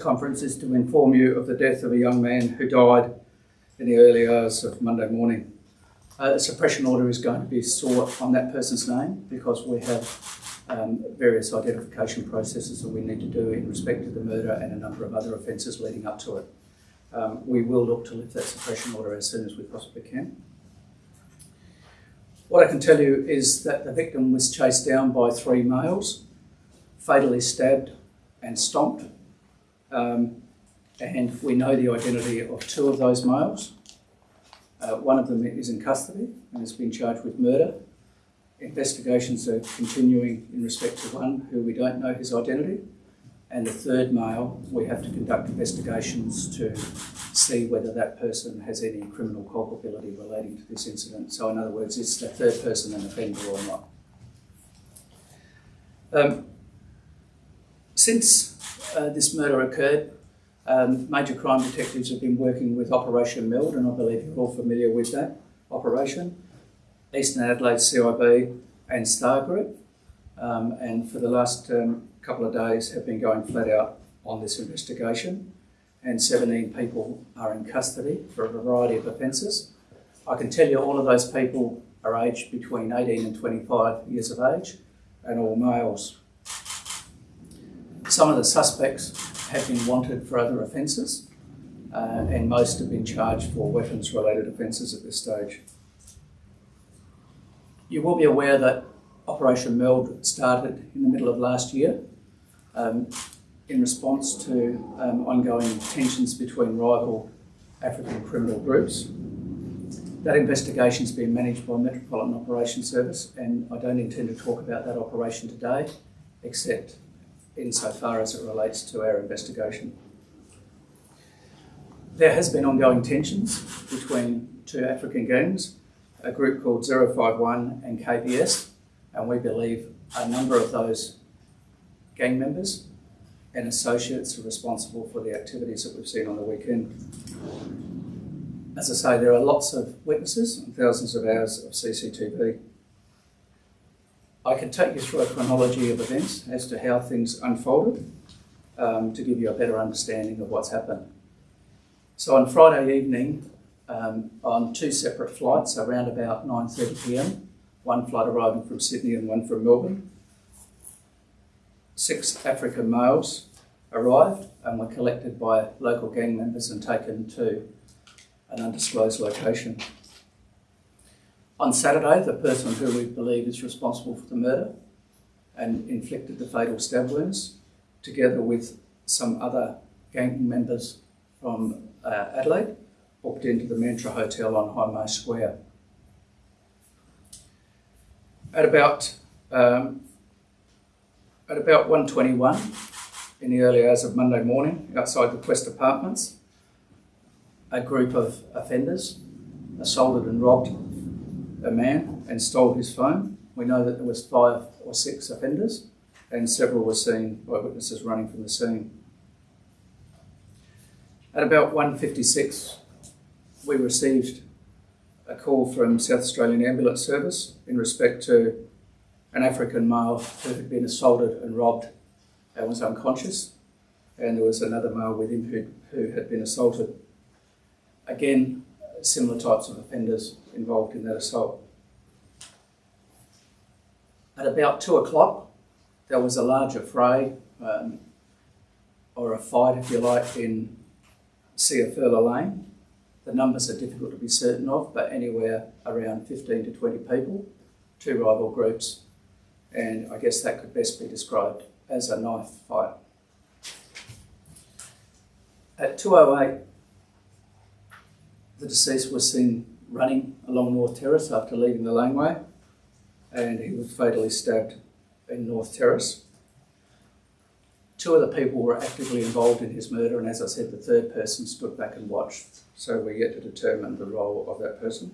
conference is to inform you of the death of a young man who died in the early hours of Monday morning. Uh, the suppression order is going to be sought on that person's name because we have um, various identification processes that we need to do in respect to the murder and a number of other offences leading up to it. Um, we will look to lift that suppression order as soon as we possibly can. What I can tell you is that the victim was chased down by three males, fatally stabbed and stomped um, and we know the identity of two of those males. Uh, one of them is in custody and has been charged with murder. Investigations are continuing in respect to one who we don't know his identity. And the third male, we have to conduct investigations to see whether that person has any criminal culpability relating to this incident. So, in other words, is the third person an offender or not? Um, since uh, this murder occurred, um, major crime detectives have been working with Operation Meld, and I believe you're all familiar with that operation. Eastern Adelaide CIB and Star Group, um, and for the last um, couple of days have been going flat out on this investigation, and 17 people are in custody for a variety of offences. I can tell you all of those people are aged between 18 and 25 years of age, and all males. Some of the suspects have been wanted for other offences, uh, and most have been charged for weapons related offences at this stage. You will be aware that Operation Meld started in the middle of last year um, in response to um, ongoing tensions between rival African criminal groups. That investigation has been managed by Metropolitan Operations Service, and I don't intend to talk about that operation today, except insofar as it relates to our investigation. There has been ongoing tensions between two African gangs, a group called 051 and KPS, and we believe a number of those gang members and associates are responsible for the activities that we've seen on the weekend. As I say, there are lots of witnesses and thousands of hours of CCTV. I can take you through a chronology of events as to how things unfolded um, to give you a better understanding of what's happened. So on Friday evening, um, on two separate flights around about 9.30pm, one flight arriving from Sydney and one from Melbourne, six African males arrived and were collected by local gang members and taken to an undisclosed location. On Saturday, the person who we believe is responsible for the murder and inflicted the fatal stab wounds, together with some other gang members from uh, Adelaide, booked into the Mantra Hotel on Hindmarsh Square. At about um, at about 1.21 in the early hours of Monday morning, outside the Quest Apartments, a group of offenders assaulted and robbed a man and stole his phone. We know that there was five or six offenders and several were seen by witnesses running from the scene. At about 1.56, we received a call from South Australian Ambulance Service in respect to an African male who had been assaulted and robbed and was unconscious, and there was another male with him who, who had been assaulted. Again, similar types of offenders involved in that assault. At about two o'clock, there was a larger fray, um, or a fight, if you like, in Ciafurla Lane. The numbers are difficult to be certain of, but anywhere around 15 to 20 people, two rival groups, and I guess that could best be described as a knife fight. At 2.08, the deceased was seen running along North Terrace after leaving the laneway and he was fatally stabbed in North Terrace. Two other people were actively involved in his murder and as I said the third person stood back and watched so we're yet to determine the role of that person.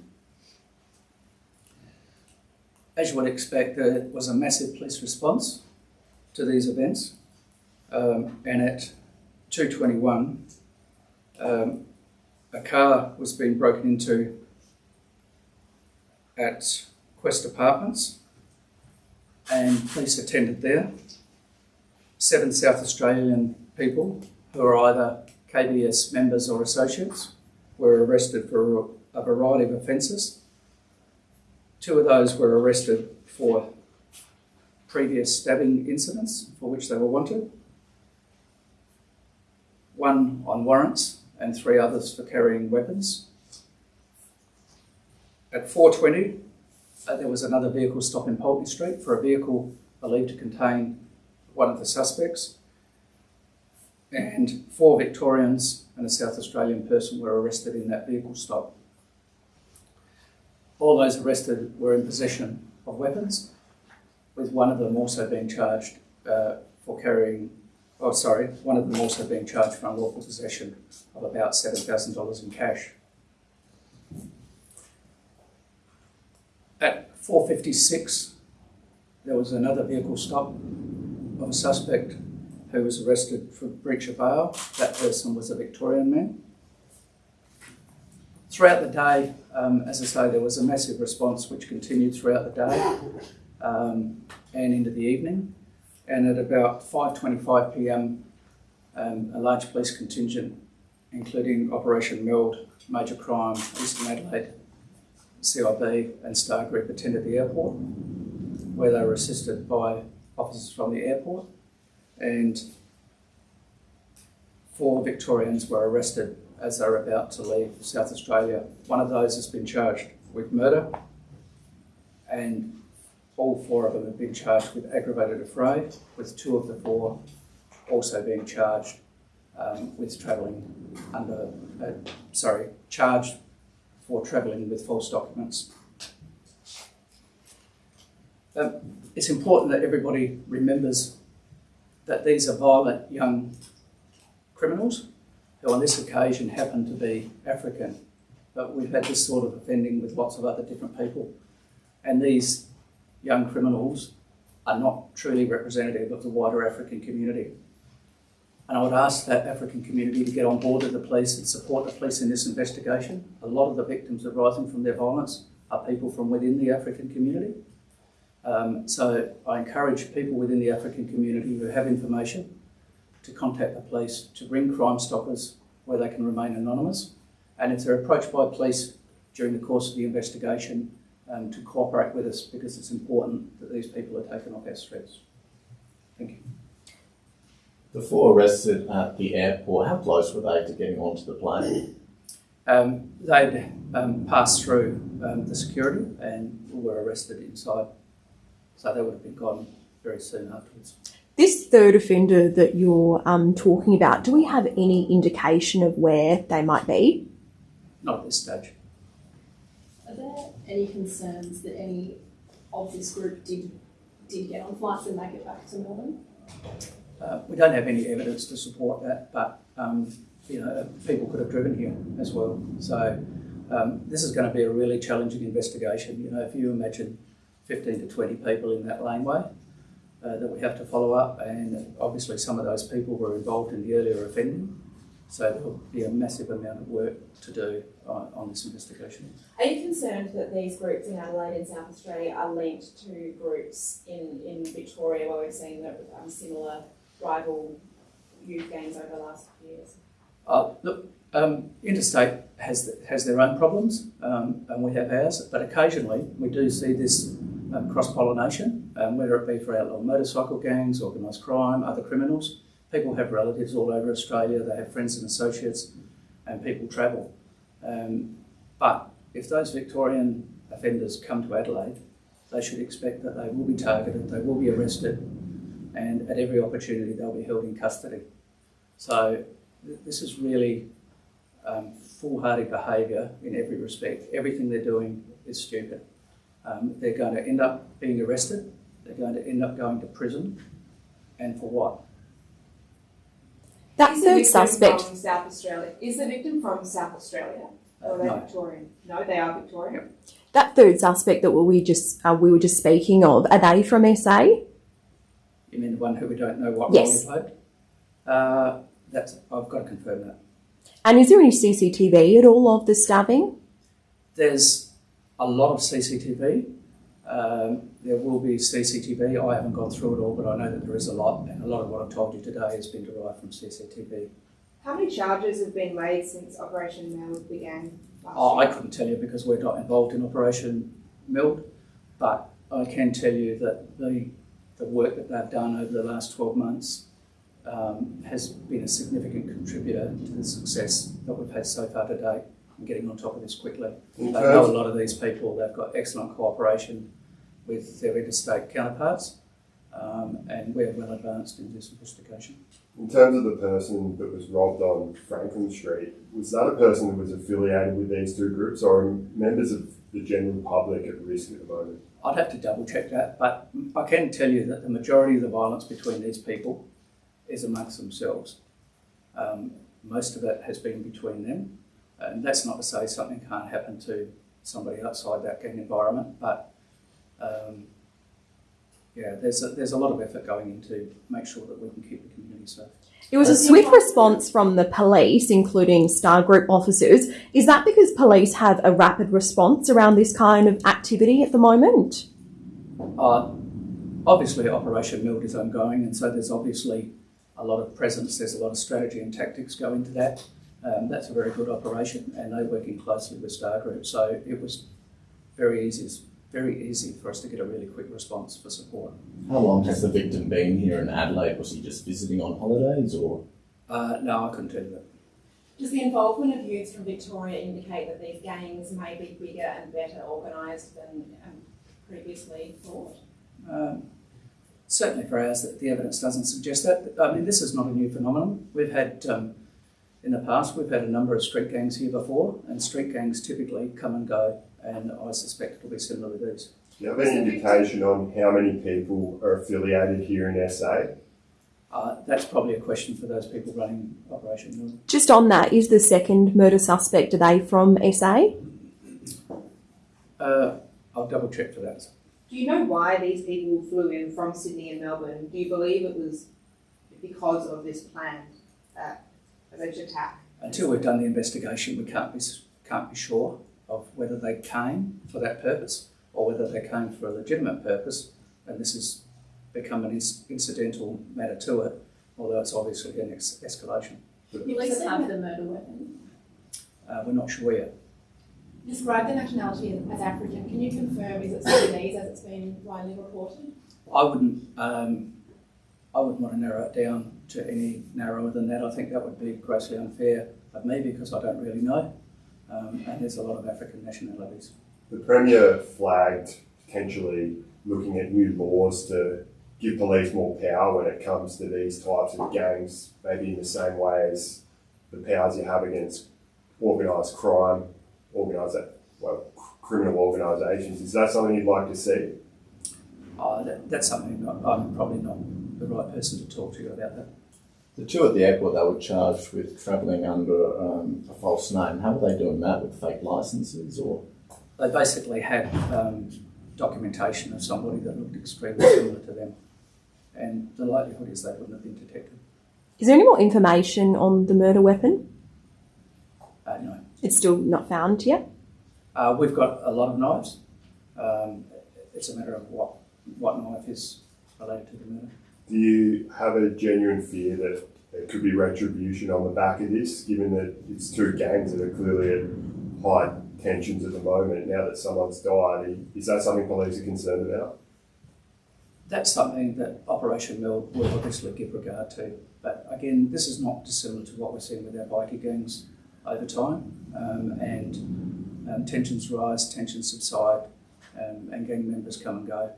As you would expect there was a massive police response to these events um, and at 2.21 um, a car was being broken into at Quest Apartments and police attended there. Seven South Australian people who are either KBS members or associates were arrested for a variety of offences. Two of those were arrested for previous stabbing incidents for which they were wanted. One on warrants and three others for carrying weapons. At 4.20, uh, there was another vehicle stop in Pulteney Street for a vehicle believed to contain one of the suspects. And four Victorians and a South Australian person were arrested in that vehicle stop. All those arrested were in possession of weapons, with one of them also being charged uh, for carrying, oh, sorry, one of them also being charged for unlawful possession of about $7,000 in cash. At 4.56, there was another vehicle stop of a suspect who was arrested for breach of bail. That person was a Victorian man. Throughout the day, um, as I say, there was a massive response which continued throughout the day um, and into the evening. And at about 5.25 p.m, um, a large police contingent, including Operation Meld, Major Crime, Eastern Adelaide, CIB and Star Group attended the airport, where they were assisted by officers from the airport, and four Victorians were arrested as they were about to leave South Australia. One of those has been charged with murder, and all four of them have been charged with aggravated affray, with two of the four also being charged um, with travelling under, uh, sorry, charged for travelling with false documents. Um, it's important that everybody remembers that these are violent young criminals who on this occasion happen to be African. But we've had this sort of offending with lots of other different people. And these young criminals are not truly representative of the wider African community. And I would ask that African community to get on board with the police and support the police in this investigation. A lot of the victims arising from their violence are people from within the African community. Um, so I encourage people within the African community who have information to contact the police to ring Crime Stoppers where they can remain anonymous. And if they're approached by police during the course of the investigation, um, to cooperate with us because it's important that these people are taken off our streets. Thank you. The four arrested at the airport, how close were they to getting onto the plane? Um, they'd um, passed through um, the security and were arrested inside, so they would have been gone very soon afterwards. This third offender that you're um, talking about, do we have any indication of where they might be? Not at this stage. Are there any concerns that any of this group did did get on flights and make it back to Melbourne? Uh, we don't have any evidence to support that, but um, you know, people could have driven here as well. So um, this is going to be a really challenging investigation. You know, if you imagine 15 to 20 people in that laneway uh, that we have to follow up, and obviously some of those people were involved in the earlier offending. So there will be a massive amount of work to do on, on this investigation. Are you concerned that these groups in Adelaide and South Australia are linked to groups in, in Victoria where we've seen that um, similar rival youth gangs over the last few years? Uh, look, um, interstate has has their own problems, um, and we have ours. But occasionally, we do see this um, cross pollination, um, whether it be for outlaw motorcycle gangs, organised crime, other criminals. People have relatives all over Australia. They have friends and associates, and people travel. Um, but if those Victorian offenders come to Adelaide, they should expect that they will be targeted, they will be arrested, and at every opportunity they'll be held in custody. So th- this is really um, foolhardy behaviour in every respect. Everything they're doing is stupid. Um, they're going to end up being arrested. They're going to end up going to prison, and for what? That Is the third suspect, from South Australia? Is the victim from South Australia? Or are they no. Victorian? No, they are Victorian. that third suspect that we just uh, we were just speaking of, are they from SA? You mean the one who we don't know what Yes. role he played? Uh, that's I've got to confirm that. And is there any CCTV at all of the stabbing? There's a lot of CCTV. Um, there will be CCTV. I haven't gone through it all, but I know that there is a lot, and a lot of what I've told you today has been derived from CCTV How many charges have been made since Operation Meld began last Oh, I couldn't tell you because we're not involved in Operation Meld, but I can tell you that the, the work that they've done over the last 12 months um, has been a significant contributor to the success that we've had so far to date in getting on top of this quickly. In They know a lot of these people, they've got excellent cooperation with their interstate counterparts, um, and we're well advanced in this investigation. in terms of the person that was robbed on Franklin Street, was that a person that was affiliated with these two groups or members of the general public at risk at the moment? I'd have to double check that, but I can tell you that the majority of the violence between these people is amongst themselves. Um, most of it has been between them, and that's not to say something can't happen to somebody outside that gang environment, but um, yeah, there's a, there's a lot of effort going into make sure that we can keep the community safe. It was a swift response from the police, including Star Group officers. Is that because police have a rapid response around this kind of activity at the moment? Uh, obviously, Operation Meld is ongoing, and so there's obviously a lot of presence. There's a lot of strategy and tactics go into that. Um, that's a very good operation, and they're working closely with Star Group. So it was very easy, very easy for us to get a really quick response for support. How long has the victim been here in Adelaide? Was he just visiting on holidays or? Uh, no, I couldn't tell you that. Does the involvement of youths from Victoria indicate that these gangs may be bigger and better organised than um, previously thought? Um, certainly for ours, the evidence doesn't suggest that. I mean, this is not a new phenomenon. We've had, um, in the past, we've had a number of street gangs here before, and street gangs typically come and go, and I suspect it'll be similar to these. Do you have any indication on how many people are affiliated here in SA? Uh, that's probably a question for those people running Operation Meld. Just on that, is the second murder suspect, are they from SA? Uh, I'll double check for that. Do you know why these people flew in from Sydney and Melbourne? Do you believe it was because of this planned uh, alleged attack? Until we've done the investigation, we can't be can't be sure of whether they came for that purpose or whether they came for a legitimate purpose. And this has become an ins- incidental matter to it, although it's obviously an ex- escalation. Police have the murder weapon. Uh, we're not sure yet. Describe the nationality as African. Can you confirm is it Sudanese as it's been widely reported? I wouldn't. Um, I wouldn't want to narrow it down to any narrower than that. I think that would be grossly unfair of me because I don't really know. Um, and there's a lot of African nationalities. The Premier flagged potentially looking at new laws to give police more power when it comes to these types of gangs, maybe in the same way as the powers you have against organised crime, organised, well, criminal organisations. Is that something you'd like to see? Uh, that, that's something I'm probably not the right person to talk to you about that. The two at the airport, they were charged with travelling under um, a false name. How were they doing that with fake licences or? They basically had um, documentation of somebody that looked extremely similar to them, and the likelihood is they wouldn't have been detected. Is there any more information on the murder weapon? Uh, no. It's still not found yet. Uh, we've got a lot of knives. Um, it's a matter of what what knife is related to the murder. Do you have a genuine fear that there could be retribution on the back of this, given that it's two gangs that are clearly at high tensions at the moment now that someone's died? Is that something police are concerned about? That's something that Operation Meld will obviously give regard to. But again, this is not dissimilar to what we're seeing with our bikie gangs over time. Um, and um, tensions rise, tensions subside, um, and gang members come and go.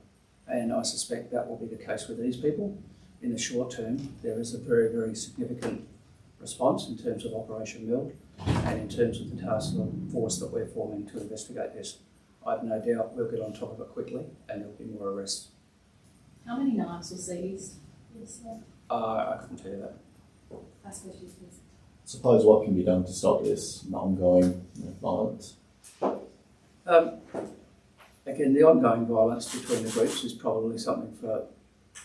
And I suspect that will be the case with these people. In the short term, there is a very, very significant response in terms of Operation Meld and in terms of the task force that we're forming to investigate this. I have no doubt we'll get on top of it quickly and there'll be more arrests. How many knives were seized? Yes. Uh, I couldn't tell you that. I suppose you please. Suppose what can be done to stop this ongoing violence? Um, again, the ongoing violence between the groups is probably something for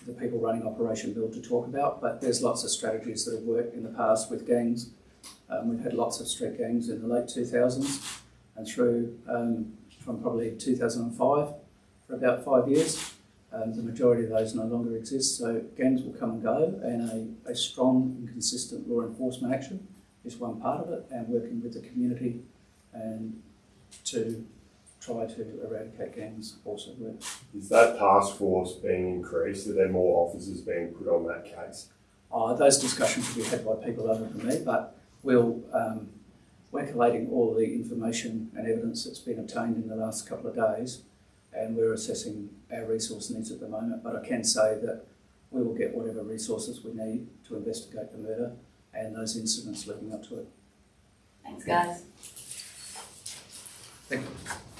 the people running Operation Meld to talk about, but there's lots of strategies that have worked in the past with gangs. Um, we've had lots of street gangs in the late 2000s and through um, from probably 2005 for about five years. Um, the majority of those no longer exist, so gangs will come and go, and a, a strong and consistent law enforcement action is one part of it, and working with the community and to try to eradicate gangs also works. Is that task force being increased? Are there more officers being put on that case? Uh, those discussions will be had by people other than me, but we'll, um, we're collating all the information and evidence that's been obtained in the last couple of days, and we're assessing our resource needs at the moment. But I can say that we will get whatever resources we need to investigate the murder and those incidents leading up to it. Thanks, guys. Thank you.